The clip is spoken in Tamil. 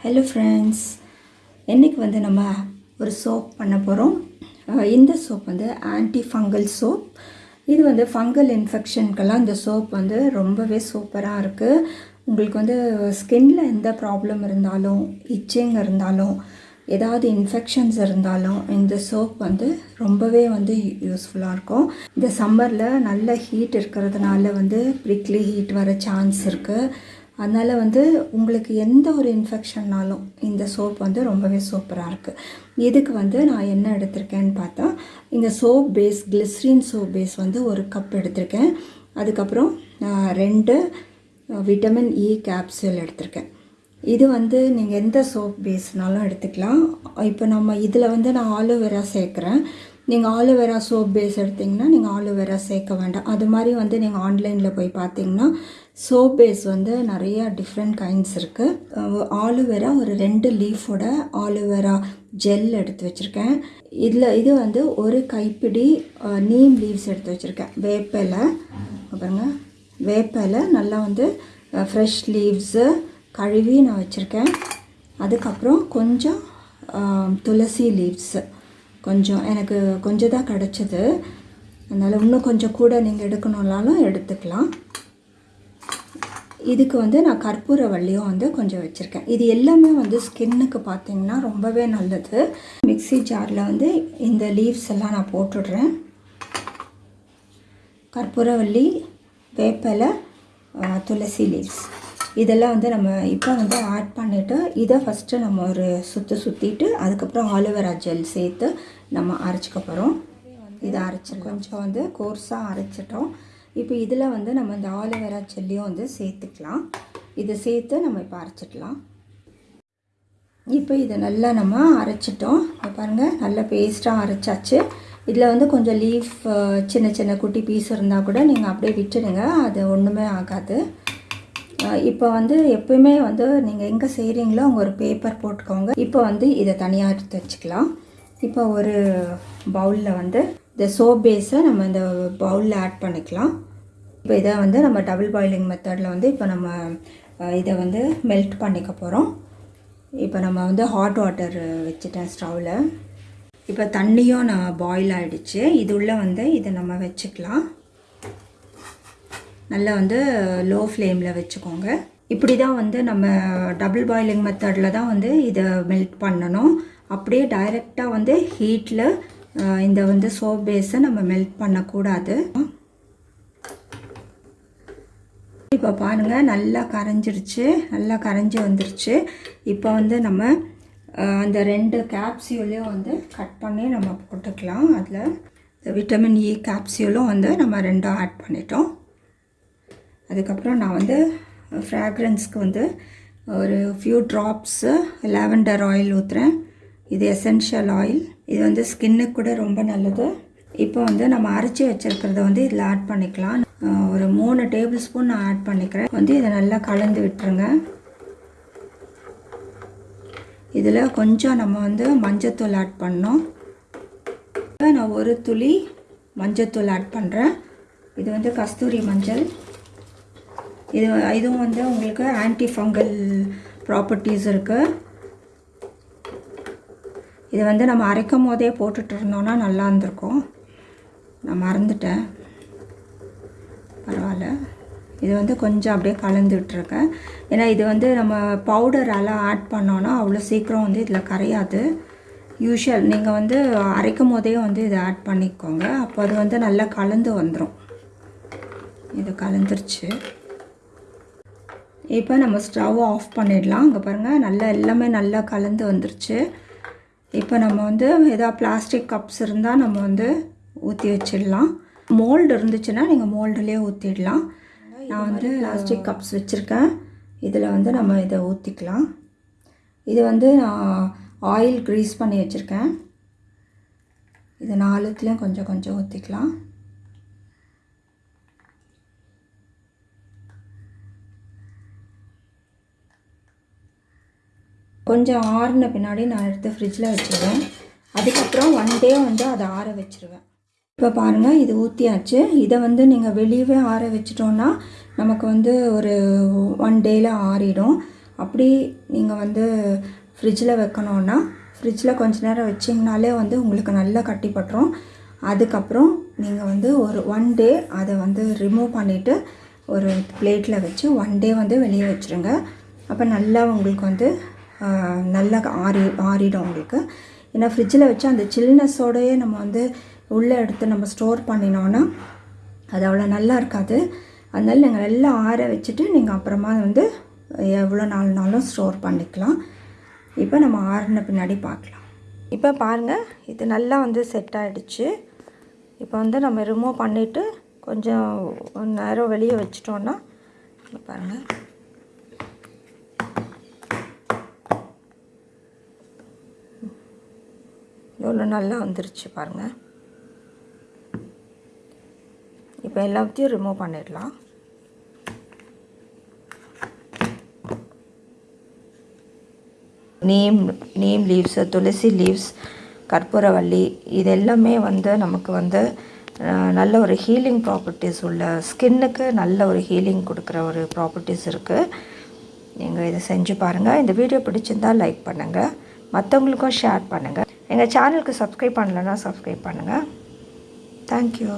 ஹலோ ஃப்ரெண்ட்ஸ் இன்றைக்கி வந்து நம்ம ஒரு சோப் பண்ண போகிறோம் இந்த சோப் வந்து ஆன்டி ஃபங்கல் சோப் இது வந்து ஃபங்கல் இன்ஃபெக்ஷனுக்கெல்லாம் இந்த சோப் வந்து ரொம்பவே சூப்பராக இருக்குது உங்களுக்கு வந்து ஸ்கின்ல எந்த ப்ராப்ளம் இருந்தாலும் இச்சிங் இருந்தாலும் ஏதாவது இன்ஃபெக்ஷன்ஸ் இருந்தாலும் இந்த சோப் வந்து ரொம்பவே வந்து யூஸ்ஃபுல்லாக இருக்கும். இந்த சம்மரில் நல்ல ஹீட் இருக்கிறதுனால வந்து ப்ரிக்லி ஹீட் வர சான்ஸ் இருக்குது அதனால் வந்து உங்களுக்கு எந்த ஒரு இன்ஃபெக்ஷன்னாலும் இந்த சோப் வந்து ரொம்பவே சூப்பராக இருக்குது இதுக்கு வந்து நான் என்ன எடுத்திருக்கேன்னு பார்த்தா இந்த soap base glycerine soap base வந்து ஒரு கப் எடுத்திருக்கேன். அதுக்கப்புறம் ரெண்டு விட்டமின் இ கேப்சூல் எடுத்திருக்கேன். இது வந்து நீங்கள் எந்த சோப் பேஸ்னாலும் எடுத்துக்கலாம். இப்போ நம்ம இதில் வந்து நான் ஆலோவேரா சேர்க்குறேன். நீங்கள் ஆலோவேரா சோப் பேஸ் எடுத்திங்கன்னா நீங்கள் ஆலோவேரா சேர்க்க வேண்டாம். அது மாதிரி வந்து நீங்கள் ஆன்லைனில் போய் பார்த்தீங்கன்னா சோப் பேஸ் வந்து நிறையா டிஃப்ரெண்ட் கைண்ட்ஸ் இருக்குது ஆலோவேரா ஒரு ரெண்டு லீஃபோட ஆலோவேரா ஜெல் எடுத்து வச்சுருக்கேன். இதில் இது வந்து ஒரு கைப்பிடி நீம் லீவ்ஸ் எடுத்து வச்சுருக்கேன். வேப்பிலை பாருங்க. வேப்பிலை நல்லா வந்து ஃப்ரெஷ் லீவ்ஸு கழுவி நான் வச்சுருக்கேன். அதுக்கப்புறம் கொஞ்சம் துளசி லீவ்ஸு கொஞ்சம் எனக்கு கொஞ்சம் தான் கிடச்சிது. அதனால் இன்னும் கொஞ்சம் கூட நீங்கள் எடுக்கணுன்னாலும் எடுத்துக்கலாம். இதுக்கு வந்து நான் கற்பூர வள்ளியும் வந்து கொஞ்சம் வச்சுருக்கேன். இது எல்லாமே வந்து ஸ்கின்னுக்கு பார்த்திங்கன்னா ரொம்பவே நல்லது. மிக்ஸி ஜாரில் வந்து இந்த லீவ்ஸ் எல்லாம் நான் போட்டுடுறேன். கற்பூரவள்ளி வேப்பிலை துளசி லீவ்ஸ். இதெல்லாம் வந்து நம்ம இப்போ வந்து ஆட் பண்ணிவிட்டு இதை ஃபஸ்ட்டு நம்ம ஒரு சுற்றி சுற்றிட்டு அதுக்கப்புறம் ஆலோவேரா ஜெல் சேர்த்து நம்ம அரைச்சிக்க போகிறோம் இதை அரைச்சி கொஞ்சம் வந்து கோர்ஸாக அரைச்சிட்டோம். இப்போ இதில் வந்து நம்ம இந்த ஆலோவேரா ஜெல்லையும் வந்து சேர்த்துக்கலாம். இதை சேர்த்து நம்ம இப்போ அரைச்சிக்கலாம். இப்போ இதை நல்லா நம்ம அரைச்சிட்டோம். பாருங்கள் நல்லா பேஸ்ட்டாக அரைச்சாச்சு. இதில் வந்து கொஞ்சம் லீஃப் சின்ன சின்ன குட்டி பீஸ் இருந்தால் கூட நீங்கள் அப்படியே விட்டுடுங்க. அது ஒன்றுமே ஆகாது. இப்போ வந்து எப்பயுமே வந்து நீங்கள் எங்கே செய்கிறீங்களோ அங்கே ஒரு பேப்பர் போட்டுக்கோங்க. இப்போ வந்து இதை தனியாக எடுத்து வச்சுக்கலாம். இப்போ ஒரு பவுலில் வந்து இந்த சோப் பேஸை நம்ம இந்த பவுலில் ஆட் பண்ணிக்கலாம். இப்போ இதை வந்து நம்ம டபுள் பாயிலிங் மெத்தடில் வந்து இப்போ நம்ம இதை வந்து மெல்ட் பண்ணிக்க போகிறோம் இப்போ நம்ம வந்து ஹாட் வாட்டர் வச்சுட்டேன் ஸ்டவ்வில் இப்போ தண்ணியும் நான் பாயில் ஆகிடுச்சு இது உள்ளே வந்து இதை நம்ம வச்சுக்கலாம். நல்லா வந்து லோ ஃப்ளேமில் வச்சுக்கோங்க. இப்படி தான் வந்து நம்ம டபுள் பாயிலிங் மெத்தடில் தான் வந்து இதை மெல்ட் பண்ணணும். அப்படியே டைரெக்டாக வந்து ஹீட்டில் இந்த வந்து சோப் பேஸை நம்ம மெல்ட் பண்ணக்கூடாது. இப்போ பாருங்கள் நல்லா கரைஞ்சிருச்சு. நல்லா கரைஞ்சி வந்துருச்சு. இப்போ வந்து நம்ம அந்த ரெண்டு கேப்சியூலையும் வந்து கட் பண்ணி நம்ம போட்டுக்கலாம். அதில் விட்டமின் இ கேப்சியூலும் வந்து நம்ம ரெண்டும் ஆட் பண்ணிட்டோம். அதுக்கப்புறம் நான் வந்து ஃப்ராக்ரன்ஸ்க்கு வந்து ஒரு ஃபியூ ட்ராப்ஸு லாவெண்டர் ஆயில் ஊற்றுறேன் இது எசென்ஷியல் ஆயில் இது வந்து ஸ்கின்னுக்கு கூட ரொம்ப நல்லது. இப்போ வந்து நம்ம அரைச்சி வச்சுருக்கிறத வந்து இதில் ஆட் பண்ணிக்கலாம். ஒரு மூணு டேபிள் ஸ்பூன் நான் ஆட் பண்ணிக்கிறேன். வந்து இதை நல்லா கலந்து விட்டுருங்க. இதில் கொஞ்சம் நம்ம வந்து மஞ்சத்தூள் ஆட் பண்ணோம். இப்போ நான் ஒரு துளி மஞ்சத்தூள் ஆட் பண்ணுறேன் இது வந்து கஸ்தூரி மஞ்சள். இது இதுவும் வந்து உங்களுக்கு ஆன்டி ஃபங்கல் ப்ராப்பர்ட்டிஸ் இருக்குது இது வந்து நம்ம அரைக்கும் போதே போட்டுட்டு இருந்தோன்னா நல்லா இருந்திருக்கும். நான் மறந்துட்டேன். பரவாயில்ல. இது வந்து கொஞ்சம் அப்படியே கலந்து விட்டுருக்கேன். ஏன்னா இது வந்து நம்ம பவுடரெல்லாம் ஆட் பண்ணோன்னா அவ்வளோ சீக்கிரம் வந்து இதில் கரையாது. யூஷுவல் நீங்கள் வந்து அரைக்கும் போதே வந்து இதை ஆட் பண்ணிக்கோங்க. அப்போ அது வந்து நல்லா கலந்து வந்துடும் இது கலந்துருச்சு. இப்போ நம்ம ஸ்டவ்வை ஆஃப் பண்ணிடலாம். அங்கே பாருங்கள் நல்லா எல்லாமே நல்லா கலந்து வந்துருச்சு. இப்போ நம்ம வந்து ஏதாவது பிளாஸ்டிக் கப்ஸ் இருந்தால் நம்ம வந்து ஊற்றி வச்சிடலாம். மோல்டு இருந்துச்சுன்னா நீங்கள் மோல்டுலேயே ஊற்றிடலாம் நான் வந்து பிளாஸ்டிக் கப்ஸ் வச்சுருக்கேன். இதில் வந்து நம்ம இதை ஊற்றிக்கலாம் இது வந்து நான் ஆயில் க்ரீஸ் பண்ணி வச்சுருக்கேன். இது நாலுத்துலேயும் கொஞ்சம் கொஞ்சம் ஊற்றிக்கலாம் கொஞ்சம் ஆறின பின்னாடி நான் எடுத்து ஃப்ரிட்ஜில் வச்சுருவேன். அதுக்கப்புறம் ஒன் டே வந்து அதை ஆற வச்சுருவேன். இப்போ பாருங்கள் இது ஊற்றியாச்சு இதை வந்து நீங்கள் வெளியவே ஆற வச்சிட்டோன்னா நமக்கு வந்து ஒரு ஒன் டேயில் ஆறிடும். அப்படி நீங்கள் வந்து ஃப்ரிட்ஜில் வைக்கணுன்னா ஃப்ரிட்ஜில் கொஞ்ச நேரம் வச்சிங்கனாலே வந்து உங்களுக்கு நல்லா கட்டிப்பட்டுரும் அதுக்கப்புறம் நீங்கள் வந்து ஒரு ஒன் டே அதை வந்து ரிமூவ் பண்ணிவிட்டு ஒரு பிளேட்டில் வச்சு ஒன் டே வந்து வெளியே வச்சுருங்க. அப்போ நல்லா உங்களுக்கு வந்து நல்லா ஆறி ஆறிடும் உங்களுக்கு. ஏன்னா ஃப்ரிட்ஜில் வச்சு அந்த சில்னஸோடையே நம்ம வந்து உள்ளே எடுத்து நம்ம ஸ்டோர் பண்ணினோன்னா அது அவ்வளோ நல்லா இருக்காது. அதனால் நீங்கள் நல்லா ஆற வச்சுட்டு நீங்கள் அப்புறமா வந்து எவ்வளோ நாள்னாலும் ஸ்டோர் பண்ணிக்கலாம். இப்போ நம்ம ஆறின பின்னாடி பார்க்கலாம். இப்போ பாருங்கள் இது நல்லா வந்து செட் ஆகிடுச்சு இப்போ வந்து நம்ம ரிமூவ் பண்ணிவிட்டு கொஞ்சம் நேரம் வெளியே வச்சிட்டோன்னா பாருங்கள் எவ்வளோ நல்லா வந்துருச்சு பாருங்கள் இப்போ எல்லாத்தையும் ரிமூவ் பண்ணிடலாம். Neem neem leaves tulsi leaves கற்பூரவள்ளி இது எல்லாமே வந்து நமக்கு வந்து நல்ல ஒரு ஹீலிங் ப்ராப்பர்ட்டிஸ் உள்ள ஸ்கின்னுக்கு நல்ல ஒரு ஹீலிங் கொடுக்குற ஒரு ப்ராப்பர்ட்டிஸ் இருக்குது நீங்கள் இதை செஞ்சு பாருங்கள் இந்த வீடியோ பிடிச்சிருந்தால் லைக் பண்ணுங்கள் மற்றவங்களுக்கும் ஷேர் பண்ணுங்கள் எங்கள் சேனலுக்கு சப்ஸ்கிரைப் பண்ணலன்னா சப்ஸ்கிரைப் பண்ணுங்கள். தேங்க்யூ